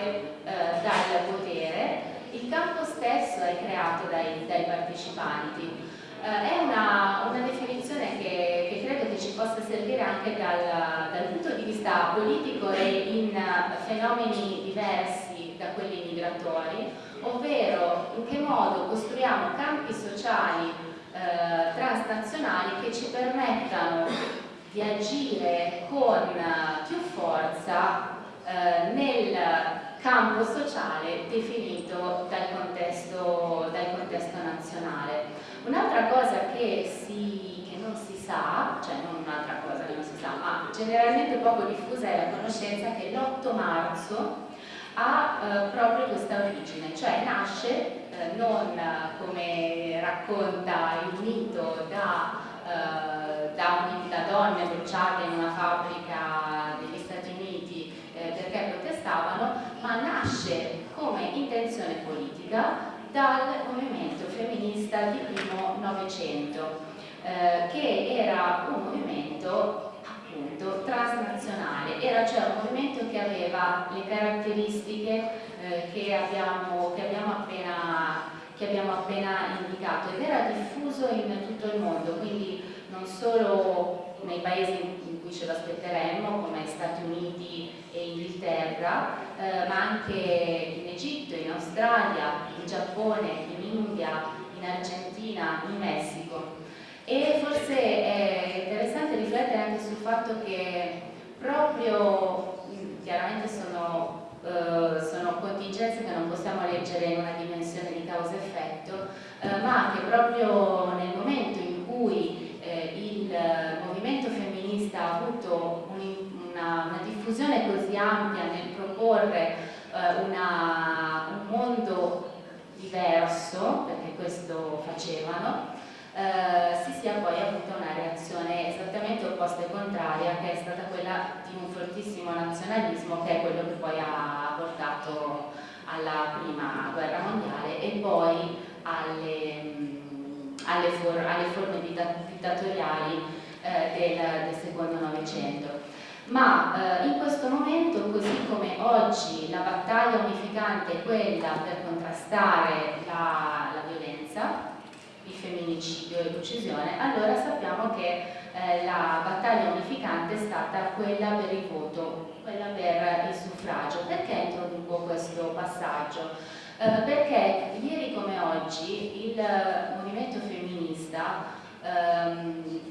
spostate eh, dal potere, il campo stesso è creato dai, dai partecipanti. Eh, è una, una definizione che, che, credo che ci possa servire anche dal, dal punto di vista politico e in fenomeni diversi da quelli migratori, ovvero in che modo costruiamo campi sociali eh, transnazionali che ci permettano di agire con più forza eh, nel campo sociale definito dal contesto, dal contesto nazionale. Un'altra cosa che, si, che, non si sa, cioè non un'altra cosa che non si sa, ma generalmente poco diffusa è la conoscenza che l'8 marzo ha eh, proprio questa origine, cioè nasce eh, non come racconta il mito da, eh, da, da, donne bruciate in una fabbrica degli Stati Uniti eh, perché protestavano, ma nasce come intenzione politica dal movimento femminista di primo Novecento, eh, che era un movimento appunto transnazionale, era cioè un movimento che aveva le caratteristiche eh, che, abbiamo, che, abbiamo appena, che, abbiamo, appena, indicato ed era diffuso in tutto il mondo, quindi non solo nei paesi in cui ce lo aspetteremmo come Stati Uniti e Inghilterra, eh, ma anche in Egitto, in Australia, in Giappone, in India, in Argentina, in Messico. E forse è interessante riflettere anche sul fatto che proprio, chiaramente sono, eh, sono contingenze che non possiamo leggere in una dimensione di causa-effetto, eh, ma che proprio nel diffusione così ampia nel proporre eh, una, un mondo diverso, perché questo facevano, eh, si sia poi avuta una reazione esattamente opposta e contraria che è stata quella di un fortissimo nazionalismo che è quello che poi ha portato alla prima guerra mondiale e poi alle, alle, for alle forme dittatoriali eh, del, del, secondo Novecento. Ma eh, in questo momento, così come oggi la battaglia unificante è quella per contrastare la, la violenza, il femminicidio e l'uccisione, allora sappiamo che eh, la battaglia unificante è stata quella per il voto, quella per il suffragio. Perché introduco questo passaggio? Eh, perché ieri come oggi il movimento femminista ehm,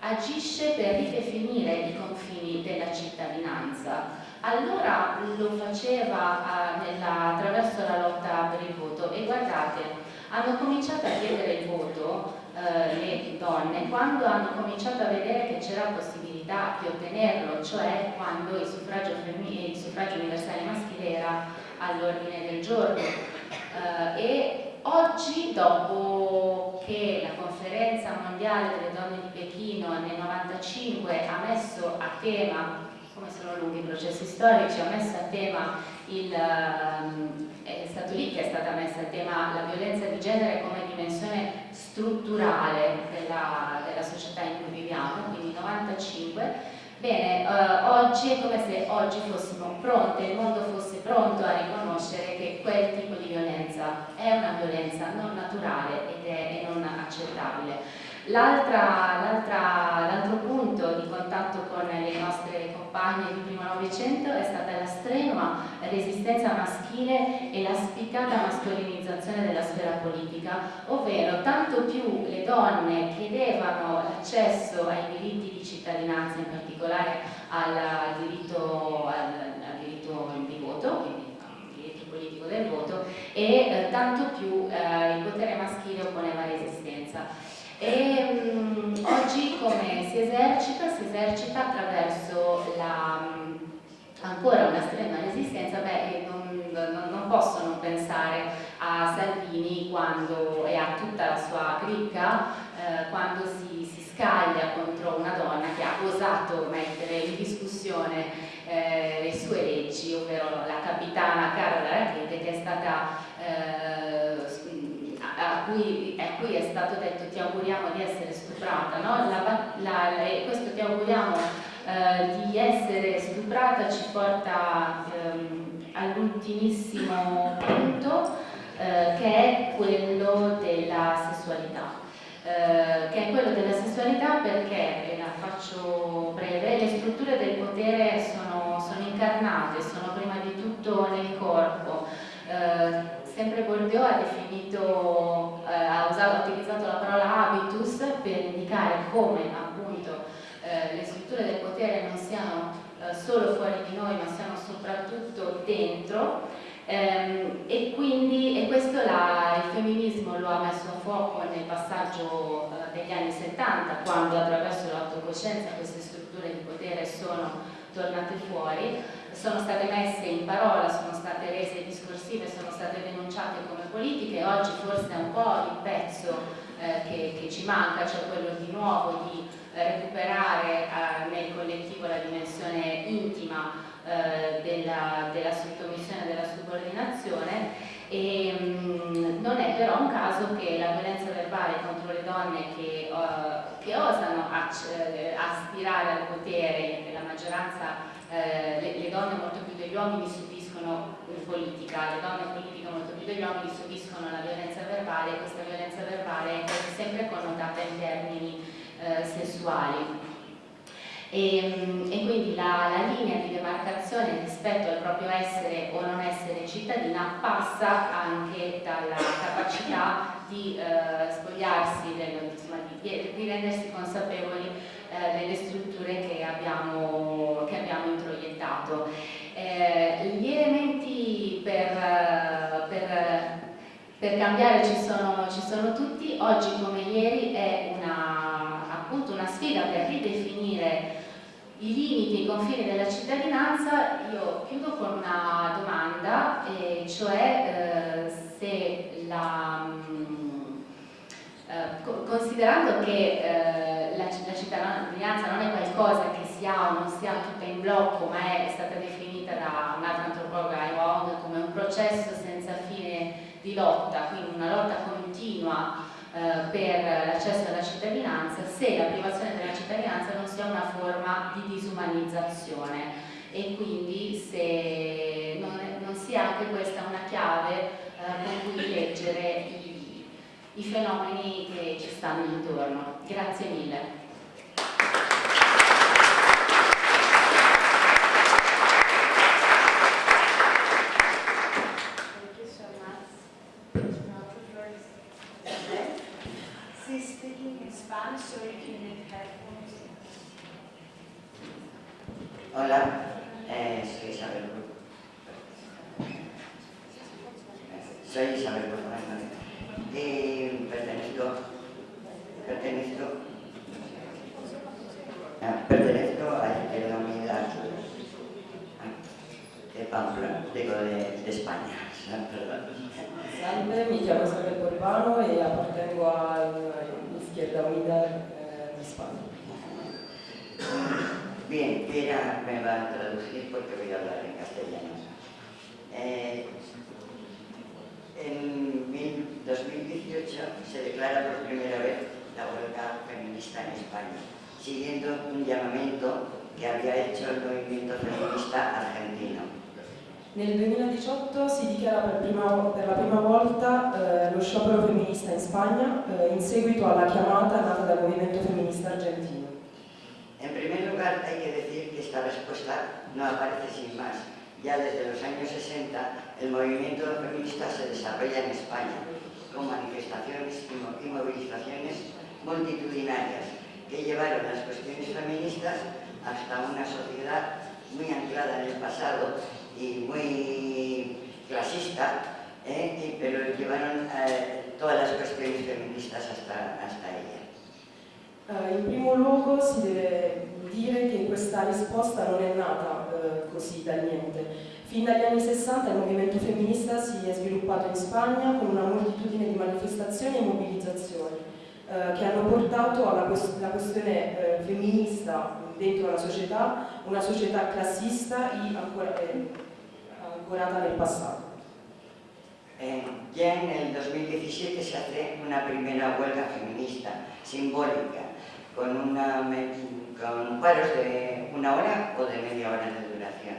agisce per ridefinire i confini della cittadinanza. Allora lo faceva eh, nella, attraverso la lotta per il voto e guardate, hanno cominciato a chiedere il voto eh, le donne quando hanno cominciato a vedere che c'era possibilità di ottenerlo, cioè quando il suffragio, il suffragio universale maschile era all'ordine del giorno. Eh, e oggi, dopo che la conferenza mondiale delle donne di Pechino nel 1995 ha messo a tema come sono lunghi i processi storici, ha messo a tema il, ehm, è stato lì che è stata messa a tema la violenza di genere come dimensione strutturale della, della società in cui viviamo, quindi 95. Bene, eh, oggi è come se oggi fossimo pronte, il mondo fosse pronto a riconoscere che quel tipo di violenza è una violenza non naturale ed è, non accettabile. L'altro punto di contatto con le nostre compagne di primo Novecento è stata la strenua resistenza maschile e la spiccata mascolinizzazione della sfera politica, ovvero tanto più le donne chiedevano l'accesso ai diritti di cittadinanza, in particolare al diritto, al, al diritto di voto, quindi al diritto politico del voto, e eh, tanto più eh, il potere maschile opponeva resistenza. E um, oggi come si esercita? Si esercita attraverso la, um, ancora una strana resistenza, beh, non, non, posso non pensare a Salvini quando, e a tutta la sua cricca eh, quando si, si, scaglia contro una donna che ha osato mettere in discussione eh, le sue leggi, ovvero la capitana Carola Rackete che è stata eh, a cui, a cui, è stato detto ti auguriamo di essere stuprata, no? la, la, la, questo ti auguriamo eh, di essere stuprata ci porta ehm, all'ultimissimo punto eh, che è quello della sessualità. Eh, che è quello della sessualità perché, e la faccio breve, le strutture del potere sono, sono incarnate, sono prima di tutto nel corpo. Eh, sempre Bourdieu ha definito, eh, ha, usato, ha utilizzato la parola habitus per indicare come appunto eh, le strutture del potere non siano eh, solo fuori di noi ma siano soprattutto dentro. Ehm, e quindi e questo la, il femminismo lo ha messo a fuoco nel passaggio eh, degli anni 70 quando attraverso l'autocoscienza queste strutture di potere sono tornate fuori sono state messe in parola, sono state rese discorsive, sono state denunciate come politiche, oggi forse è un po' il pezzo eh, che, che, ci manca, cioè quello di nuovo di recuperare eh, nel collettivo la dimensione intima eh, della, della, sottomissione della subordinazione. E mh, mm, non è però un caso che la violenza verbale contro le donne che, uh, che osano eh, aspirare al potere, la maggioranza eh, le, le, donne molto più degli uomini subiscono in politica, le donne in politica molto più degli uomini subiscono la violenza verbale e questa violenza verbale è sempre connotata in termini eh, sessuali. E, e, quindi la, la, linea di demarcazione rispetto al proprio essere o non essere cittadina passa anche dalla capacità di eh, spogliarsi, del, insomma, di, di rendersi consapevoli eh, delle strutture che abbiamo, che abbiamo introiettato. Eh, gli elementi per, per, per cambiare ci sono, ci sono, tutti, oggi come ieri è una, appunto una sfida per ridefinire i limiti, i confini della cittadinanza, io chiudo con una domanda, e cioè eh, se la, eh, considerando che eh, la, la, cittadinanza non è qualcosa che si ha o non si ha tutta in blocco, ma è stata definita da un'altra antropologa, Wong, come un processo senza di lotta, quindi una lotta continua eh, per l'accesso alla cittadinanza, se la privazione della cittadinanza non sia una forma di disumanizzazione e quindi se non, non sia anche questa una chiave eh, con cui leggere i i fenomeni che ci stanno intorno. Grazie mille. Hola, eh, soy Isabel. Soy Isabel Guzmán. y pertenezco, pertenezco, ah, pertenezco a la Izquierda Unida de Pamplona, digo de, de España. Salve, mi chiamo Isabel Borbano e appartengo all'Izquierda Unida eh, de Piera me va a traducir porque voy a hablar en castellano. Eh, En 2018 se declara por primera vez la huelga feminista en España, siguiendo un llamamiento que había hecho il movimento femminista argentino. Nel 2018 si dichiara per, prima, per la prima volta eh, lo sciopero femminista in Spagna eh, in seguito alla chiamata nata dal movimento femminista argentino. En primer lugar hay que esta respuesta no aparece sin más, Ya desde los años 60 el movimiento feminista se desarrolla en España con manifestaciones y movilizaciones multitudinarias que llevaron las cuestiones feministas hasta una sociedad muy anclada en el pasado y muy clasista, ¿eh? pero llevaron eh, todas las cuestiones feministas hasta, hasta ella. Uh, primo si dire che questa risposta non è nata uh, così da niente. Fin dagli anni 60 il movimento femminista si è sviluppato in Spagna con una moltitudine di manifestazioni e mobilizzazioni uh, che hanno portato alla quest questione femminista dentro la società, una società classista e ancora, eh, ancorata nel passato. Eh, ya en el 2017 se hace una primera huelga feminista simbólica con, una, con paros de una hora o de media hora de duración.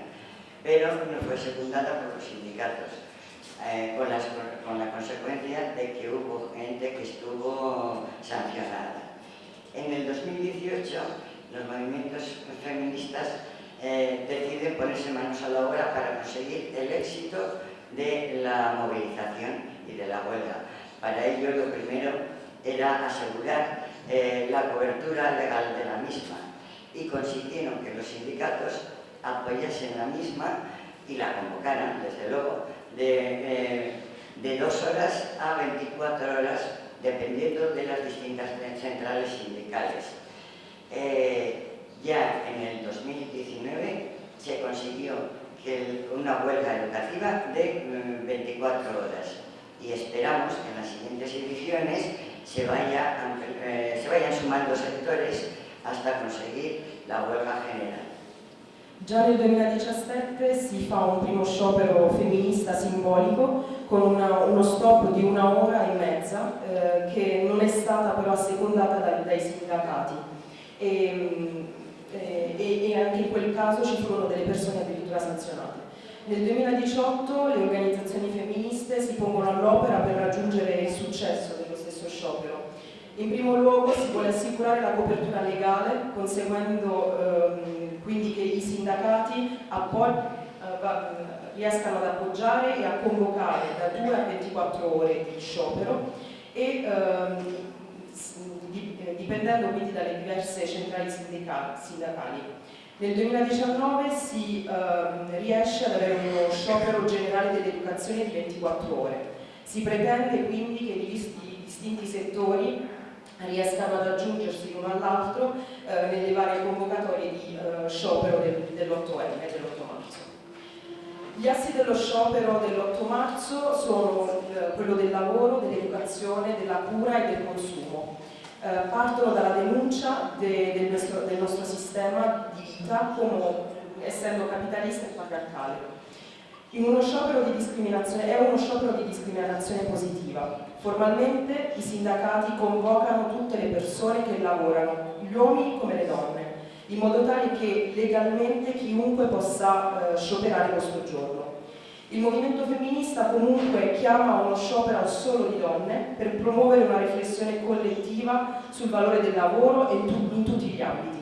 pero no fue secundada por los sindicatos, eh, con, las, con la consecuencia de que hubo gente que estuvo sancionada. En el 2018, los movimientos feministas eh, deciden ponerse manos a la obra para conseguir el éxito de la movilización y de la huelga. Para ello, lo primero era asegurar eh, la cobertura legal de la misma y consiguieron que los sindicatos apoyasen la misma y la convocaran, desde luego, de, eh, dos horas a 24 horas, dependiendo de las distintas centrales sindicales. Eh, ya en el 2019 se consiguió una huelga educativa de 24 mm, horas y esperamos que en las siguientes ediciones se, vaya, eh, se vayan sumando sectores hasta conseguir la huelga general. Già nel 2017 si fa un primo sciopero femminista simbolico con una, uno stop di una ora e mezza eh, che non è stata però assecondata dai, dai sindacati. E, eh, e, e anche in quel caso ci furono delle persone addirittura sanzionate. Nel 2018 le organizzazioni femministe si pongono all'opera per raggiungere il successo sciopero. In primo luogo si vuole assicurare la copertura legale, conseguendo ehm, quindi che i sindacati eh, riescano ad appoggiare e a convocare da 2 a 24 ore di sciopero e ehm, dipendendo quindi dalle diverse centrali sindacali. Nel 2019 si eh, riesce ad avere uno sciopero generale dell'educazione di 24 ore. Si pretende quindi che i distinti settori riescano ad aggiungersi l'uno all'altro eh, nelle varie convocatorie di eh, sciopero del, dell'8M, dell'8 marzo. Gli assi dello sciopero dell'8 marzo sono eh, quello del lavoro, dell'educazione, della cura e del consumo eh, partono dalla denuncia de, del, nostro, del, nostro, sistema di vita come essendo capitalista e patriarcale. È uno sciopero di discriminazione positiva. Formalmente i sindacati convocano tutte le persone che lavorano, gli uomini come le donne, in modo tale che legalmente chiunque possa eh, scioperare questo giorno. Il movimento femminista comunque chiama uno sciopero solo di donne per promuovere una riflessione collettiva sul valore del lavoro in tutti gli ambiti.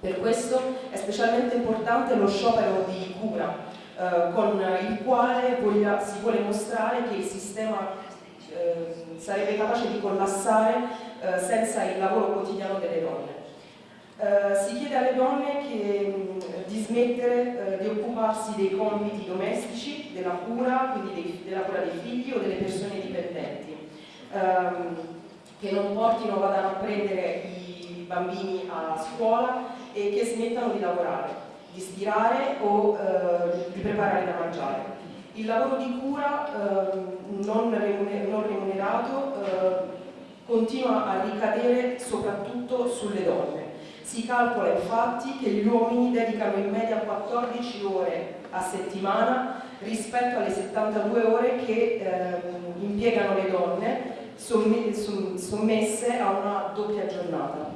Per questo è specialmente importante lo sciopero di cura, eh, con il quale voglia, si vuole mostrare che il sistema eh, sarebbe capace di collassare eh, senza il lavoro quotidiano delle donne. Eh, si chiede alle donne che, di smettere uh, di occuparsi dei compiti domestici, della cura, quindi dei, della cura dei figli o delle persone dipendenti, um, che non portino, vadano a prendere i bambini a scuola e che smettano di lavorare, di stirare o di preparare da mangiare. Il lavoro di cura non, remunerato continua a ricadere soprattutto sulle donne si calcola infatti che gli uomini dedicano in media 14 ore a settimana rispetto alle 72 ore che eh, impiegano le donne sommesse a una doppia giornata.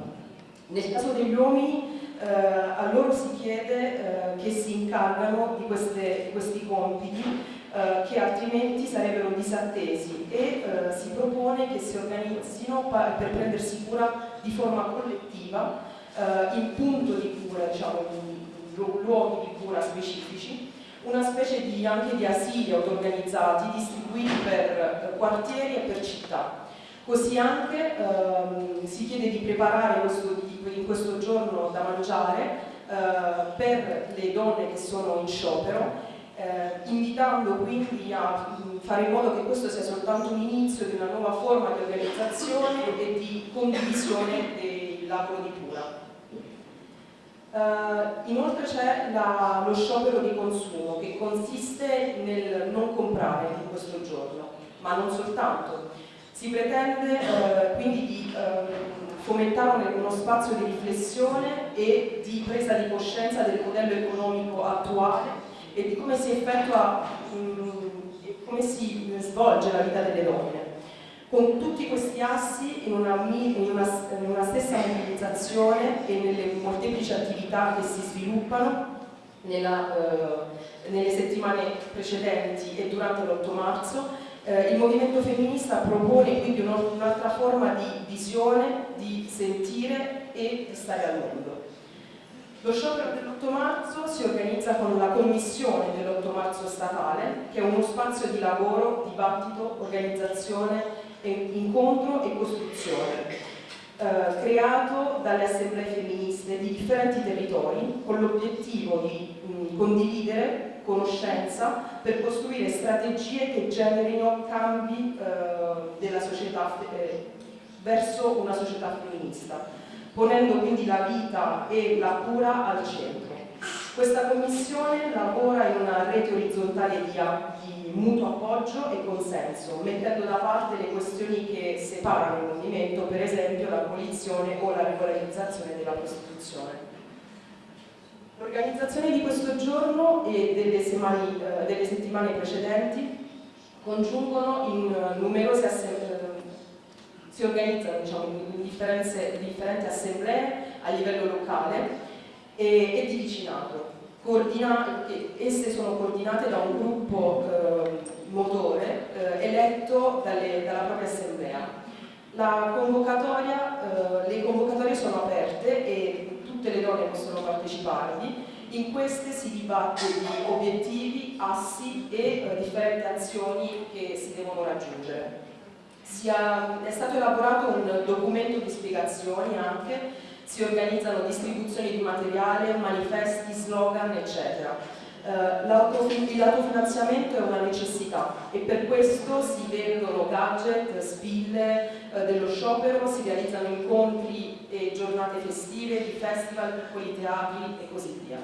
Nel caso degli uomini eh, a loro si chiede eh, che si incargano di, queste, questi compiti eh, che altrimenti sarebbero disattesi e eh, si propone che si organizzino per prendersi cura di forma collettiva eh, in punto di cura, diciamo, in luoghi di cura specifici, una specie di, anche di asili auto-organizzati distribuiti per quartieri e per città. Così anche ehm, si chiede di preparare questo, in questo giorno da mangiare eh, per le donne che sono in sciopero eh, invitando quindi a fare in modo che questo sia soltanto un inizio di una nuova forma di organizzazione e di condivisione del lavoro di cura. Uh, inoltre c'è lo sciopero di consumo che consiste nel non comprare in questo giorno, ma non soltanto. Si pretende uh, quindi di uh, fomentare uno spazio di riflessione e di presa di coscienza del modello economico attuale e di come si effettua, um, come si svolge la vita delle donne. Con tutti questi assi in una, in una, in una stessa mobilizzazione e nelle molteplici attività che si sviluppano nella, eh, nelle settimane precedenti e durante l'8 marzo, eh, il movimento femminista propone quindi un'altra forma di visione, di sentire e di stare al mondo. Lo sciopero dell'8 marzo si organizza con la commissione dell'8 marzo statale, che è uno spazio di lavoro, dibattito, organizzazione, incontro e costruzione eh, creato dalle assemblee femministe di differenti territori con l'obiettivo di mh, condividere conoscenza per costruire strategie che generino cambi eh, società eh, verso una società femminista, ponendo quindi la vita e la cura al centro. Questa commissione lavora in una rete orizzontale di, di mutuo appoggio e consenso, mettendo da parte le questioni che separano il movimento, per esempio l'abolizione o la regolarizzazione della prostituzione. L'organizzazione di questo giorno e delle, semani, eh, delle settimane precedenti congiungono in numerose assemblee, si organizzano diciamo, in differenti assemblee a livello locale e, e di vicinato. esse sono coordinate da un gruppo eh, motore eh, eletto dalle, dalla propria assemblea. Convocatoria, eh, le convocatorie sono aperte e tutte le donne possono parteciparvi. In queste si dibatte di obiettivi, assi e eh, differenti azioni che si devono raggiungere. Sia, è stato elaborato un documento di spiegazioni anche si organizzano distribuzioni di materiale, manifesti, slogan, eccetera. Uh, l'autofinanziamento è una necessità e per questo si vendono gadget, spille uh, dello sciopero, si realizzano incontri e giornate festive, di festival, piccoli teatri e così via.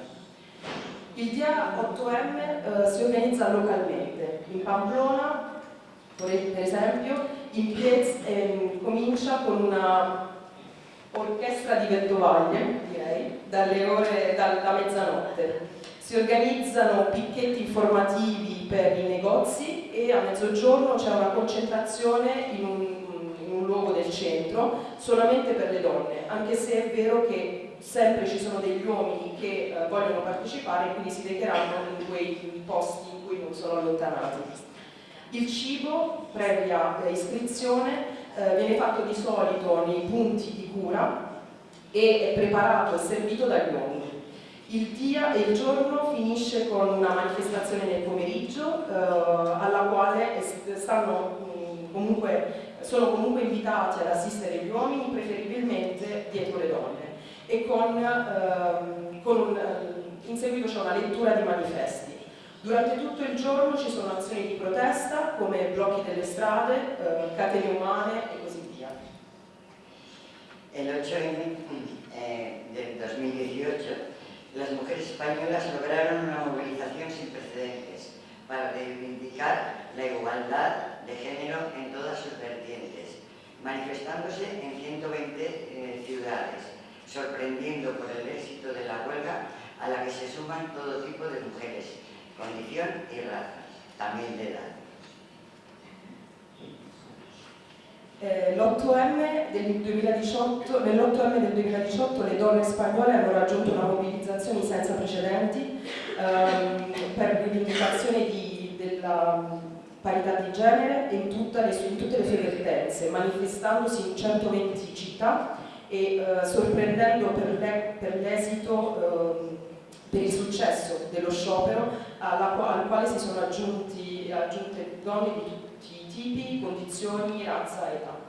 Il dia 8M uh, eh, si organizza localmente, in Pamplona, per esempio, in Piez, eh, comincia con una orchestra di Vettovaglie, direi, dalle ore, da, da mezzanotte. Si organizzano picchetti informativi per i negozi e a mezzogiorno c'è una concentrazione in un, in un luogo del centro solamente per le donne, anche se è vero che sempre ci sono degli uomini che eh, vogliono partecipare e quindi si recheranno in quei posti in cui non sono allontanati. Il cibo, previa eh, iscrizione, eh, viene fatto di solito nei punti di cura e è preparato e servito dagli uomini. Il dia il giorno finisce con una manifestazione nel pomeriggio eh, alla quale stanno, mh, comunque, sono comunque invitati ad assistere gli uomini, preferibilmente dietro le donne e con, ehm, con un, in seguito c'è una lettura di manifesti. Durante tutto il giorno ci sono azioni di protesta come blocchi delle strade, eh, catene umane e così via. El 8M eh, del 2018, las mujeres españolas lograron una movilización sin precedentes para reivindicar la igualdad de género en todas sus vertientes, manifestándose en 120 eh, ciudades, sorprendiendo por el éxito de la huelga a la que se suman todo tipo de mujeres, condición y raza, también de edad. Eh, L'8M del 2018, nell'8M del 2018 le donne spagnole hanno raggiunto una mobilizzazione senza precedenti ehm, per rivendicazione parità di genere in, le, in, tutte le sue vertenze, manifestandosi in 120 città e eh, sorprendendo per l'esito eh, per il successo dello sciopero alla, al quale si sono aggiunti, aggiunte donne di tutti i tipi, condizioni, razza e età.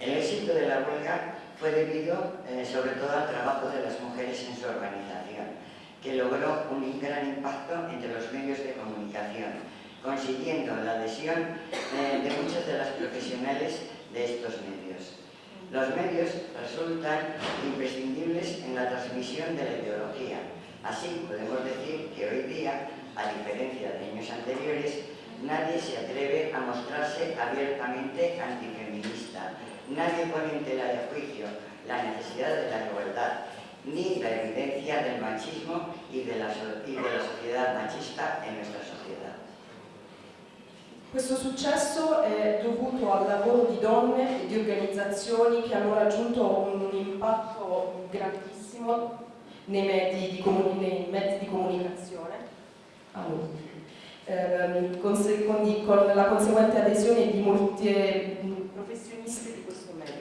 El éxito de la huelga fue debido eh, sobre al trabajo de las mujeres en su organización, que logró un gran impacto entre los medios de comunicación, consiguiendo la adhesión eh, de muchas de las profesionales de estos medios. Los medios resultan imprescindibles en la transmisión de la ideología. Así podemos decir que hoy día, a diferencia de años anteriores, nadie se atreve a mostrarse abiertamente antifeminista. Nadie pone en tela de juicio la necesidad de la igualdad, ni la evidencia del machismo y de la sociedad machista en nuestra sociedad. Questo successo è dovuto al lavoro di donne e di organizzazioni che hanno raggiunto un impatto grandissimo nei mezzi di, nei mezzi di comunicazione, allora, ehm, con, con, la conseguente adesione di molte professioniste di questo mezzo.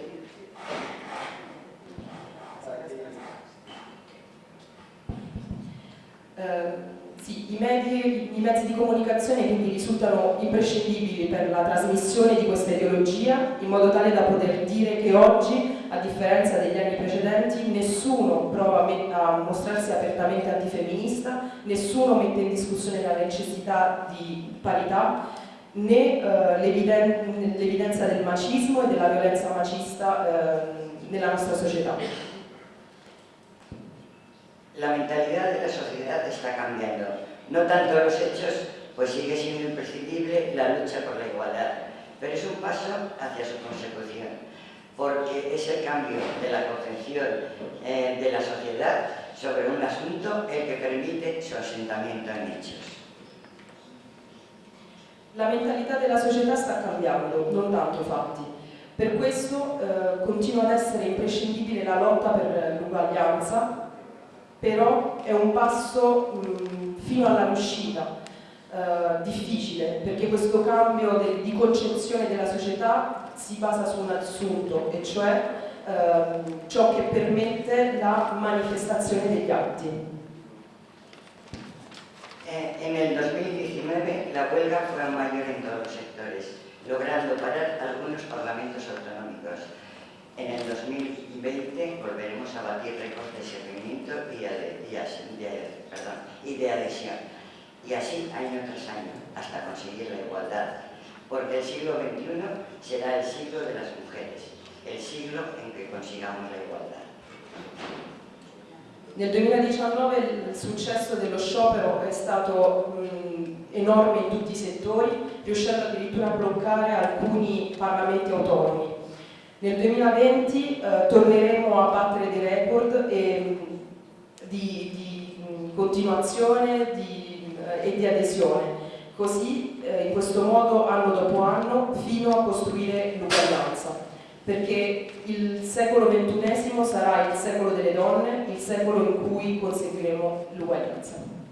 Eh, sì, i, medi, i, mezzi di comunicazione quindi risultano imprescindibili per la trasmissione di questa ideologia in modo tale da poter dire che oggi, a differenza degli anni precedenti, nessuno prova a mostrarsi apertamente antifemminista, nessuno mette in discussione la necessità di parità né eh, l'evidenza del macismo e della violenza macista eh, nella nostra società. La mentalidad de la sociedad está cambiando. No tanto los hechos, pues sigue siendo imprescindible la lucha por la igualdad, pero es un paso hacia su consecución, porque es el cambio de la concepción eh, de la sociedad sobre un asunto el que permite su asentamiento en hechos. La mentalità della società sta cambiando, non tanto fatti. Per questo eh, continua ad essere imprescindibile la lotta per l'uguaglianza però è un passo mh, fino alla riuscita eh, difficile, perché questo cambio de, di concezione della società si basa su un assunto, e cioè eh, ciò che permette la manifestazione degli atti. En el 2019 la huelga fue mayor en todos los sectores, logrando parar algunos parlamentos autonómicos. En el 2020 volveremos a batir récords de seguimiento y de, y, de, perdón, y de adhesión. Y así año tras año, hasta conseguir la igualdad. Porque el siglo XXI será el siglo de las mujeres, el siglo en que consigamos la igualdad. Nel 2019 il successo dello sciopero è stato mh, enorme in tutti i settori, riuscendo addirittura a bloccare alcuni parlamenti autonomi nel 2020 eh, torneremo a battere dei record e, di, di mh, continuazione di, eh, e di adesione, così eh, in questo modo anno dopo anno fino a costruire l'uguaglianza, perché il secolo XXI sarà il secolo delle donne, il secolo in cui conseguiremo l'uguaglianza.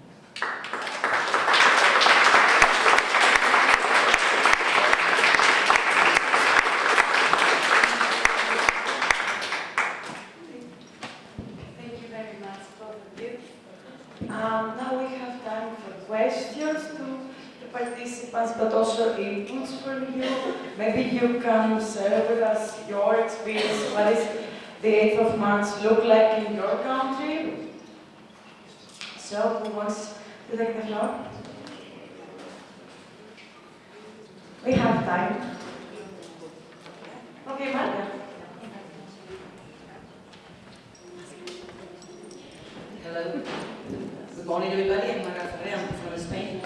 You can share with us your experience. What is the 8th of March look like in your country? So, who wants to take the floor? We have time. Okay, Marta. Hello. Good morning, everybody. I'm Marta Ferrer. I'm from Spain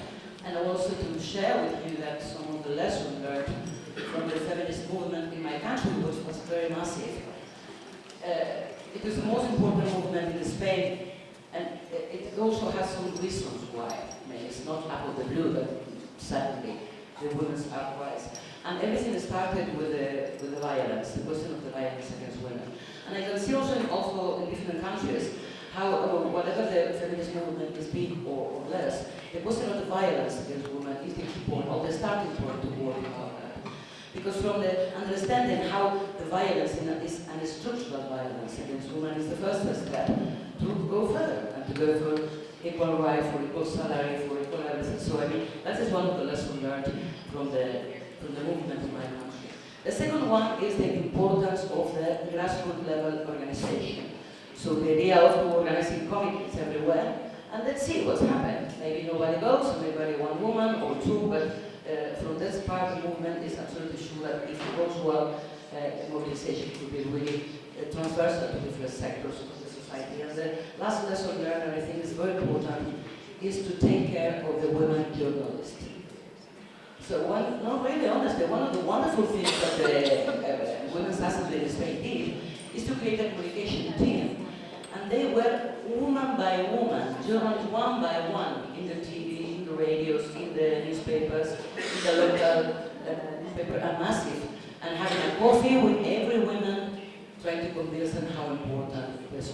and I also to share with you that some of the lessons learned from the feminist movement in my country, which was very massive. Uh, it was the most important movement in Spain, and it also has some reasons why. I mean, it's not out of the blue, but suddenly the women's uprise. And everything started with the, with the violence, the question of the violence against women. And I can see also in, also in different countries how, uh, whatever the feminist movement is big or, or less, the question of the violence against women is the key point, or the starting point to work that. Because from the understanding how the violence is an structural violence against women is the first step to go further and to go for equal rights, for equal salary, for equal everything. So I mean, that is one of the lessons learned from the, from the movement in my country. The second one is the importance of the grassroots level organization. So the idea of organizing committees everywhere, and let's see what's happened. Maybe nobody goes, maybe one woman or two, but uh, from this part, the movement is absolutely sure that if it goes well, uh, mobilization could be really uh, transversal to different sectors of the society. And the last lesson learned, I think is very important, is to take care of the women journalists. So one, no, really honestly, one of the wonderful things that the uh, Women's Assembly in Spain did is to create a communication team and they were woman by woman, journalists one by one, in the TV, the radios, in the newspapers, in the local uh, newspaper, and massive. And having a coffee with every woman, trying to convince them how important this